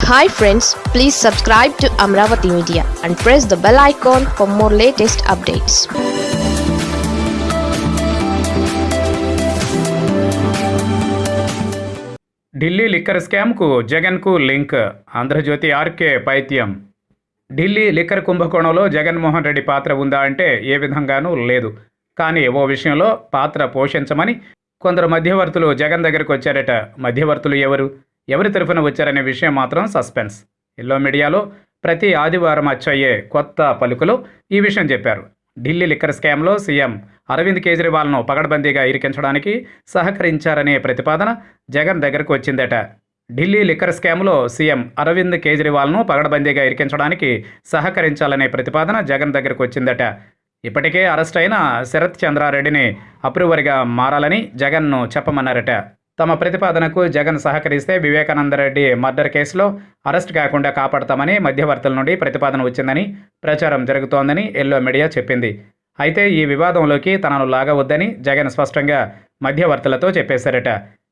Hi friends please subscribe to Amaravati media and press the bell icon for more latest updates Delhi liquor స్కామ్కు జగన్కు link. Andhra Jyothi RK పైత్యం. Delhi liquor కుంభకోణంలో జగన్మోహన్ రెడ్డి పాత్ర ఉందా అంటే ఏ విధంగానూ లేదు. కానీ ఓ విషయంలో పాత్ర పోషించమని కొందరు మధ్యవర్తులు జగన్ దగ్గరకు వచ్చారట. మధ్యవర్తులు ఎవరు? ఎవరి తరఫున వచ్చారనే విషయం మాత్రం సస్పెన్స్. ఎల్లో మీడియాలో ప్రతి ఆదివారం అచ్చయ్యే కొత్త పలుకులు ఈ విషయం చెప్పారు. ఢిల్లీ లిక్కర్ స్కామ్లో సీఎం అరవింద్ కేజ్రీవాల్ను పగడబందీగా ఇరికించడానికి సహకరించారనే ప్రతిపాదన జగన్ దగ్గరకు వచ్చిందట. ఢిల్లీ లిక్కర్ స్కామ్లో సీఎం అరవింద్ కేజ్రీవాల్ను పగడబందీగా ఇరికించడానికి సహకరించాలనే ప్రతిపాదన జగన్ దగ్గరకు వచ్చిందట. ఇప్పటికే అరెస్ట్ అయిన శరత్ చంద్రారెడ్డిని అప్రూవర్గా మారాలని జగన్ను చెప్పమన్నారట. తమ ప్రతిపాదనకు జగన్ సహకరిస్తే వివేకానందరెడ్డి మర్డర్ కేసులో అరెస్ట్ కాకుండా కాపాడతామని మధ్యవర్తుల నుండి ప్రతిపాదన వచ్చిందని ప్రచారం జరుగుతోందని ఎల్లో మీడియా చెప్పింది. అయితే ఈ వివాదంలోకి తనను లాగవద్దని జగన్ స్పష్టంగా మధ్యవర్తులతో చెప్పేశారట.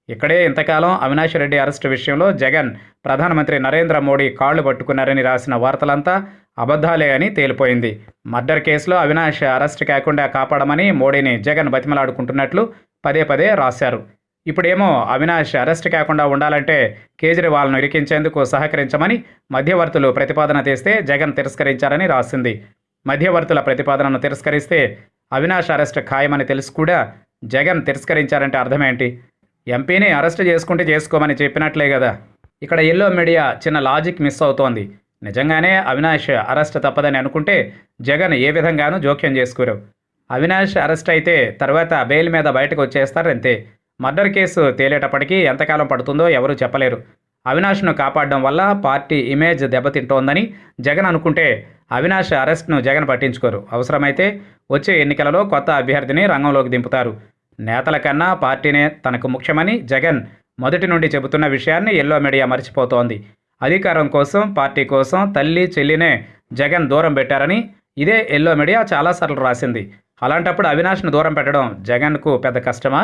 ఇక్కడే ఇంతకాలం అవినాష్ రెడ్డి అరెస్టు విషయంలో జగన్ ప్రధానమంత్రి నరేంద్ర మోడీ కాళ్ళు పట్టుకున్నారని రాసిన వార్తలంతా అబద్ధాలే అని తేలిపోయింది. మర్డర్ కేసులో అవినాష్ అరెస్ట్ కాకుండా కాపాడమని మోడీని జగన్ బతిమలాడుకుంటున్నట్లు పదే పదే రాశారు. ఇప్పుడేమో అవినాష్ అరెస్ట్ కాకుండా ఉండాలంటే కేజ్రీవాల్ను ఇరికించేందుకు సహకరించమని మధ్యవర్తులు ప్రతిపాదన తీస్తే జగన్ తిరస్కరించారని రాసింది. మధ్యవర్తుల ప్రతిపాదనను తిరస్కరిస్తే అవినాష్ అరెస్ట్ ఖాయమని తెలిసి కూడా జగన్ తిరస్కరించారంటే అర్థమేంటి? ఎంపీని అరెస్ట్ చేసుకుంటే చేసుకోమని చెప్పినట్లే కదా. ఇక్కడ ఎల్లో మీడియా చిన్న లాజిక్ మిస్ అవుతోంది. నిజంగానే అవినాష్ అరెస్ట్ తప్పదని అనుకుంటే జగన్ ఏ విధంగానూ జోక్యం చేసుకోరు. అవినాష్ అరెస్ట్ అయితే తర్వాత బెయిల్ మీద బయటకు వచ్చేస్తారంతే. మర్డర్ కేసు తేలేటప్పటికీ ఎంతకాలం పడుతుందో ఎవరూ చెప్పలేరు. అవినాష్ను కాపాడడం వల్ల పార్టీ ఇమేజ్ దెబ్బతింటోందని జగన్ అనుకుంటే అవినాష్ అరెస్ట్ను జగన్ పట్టించుకోరు. అవసరమైతే వచ్చే ఎన్నికలలో కొత్త అభ్యర్థిని రంగంలోకి దింపుతారు. నేతల కన్నా పార్టీనే తనకు ముఖ్యమని జగన్ మొదటి నుండి చెబుతున్న విషయాన్ని ఎల్లో మీడియా మర్చిపోతోంది. అధికారం కోసం పార్టీ కోసం తల్లి చెల్లినే జగన్ దూరం పెట్టారని ఇదే ఎల్లో మీడియా చాలాసార్లు రాసింది. అలాంటప్పుడు అవినాష్ను దూరం పెట్టడం జగన్కు పెద్ద కష్టమా?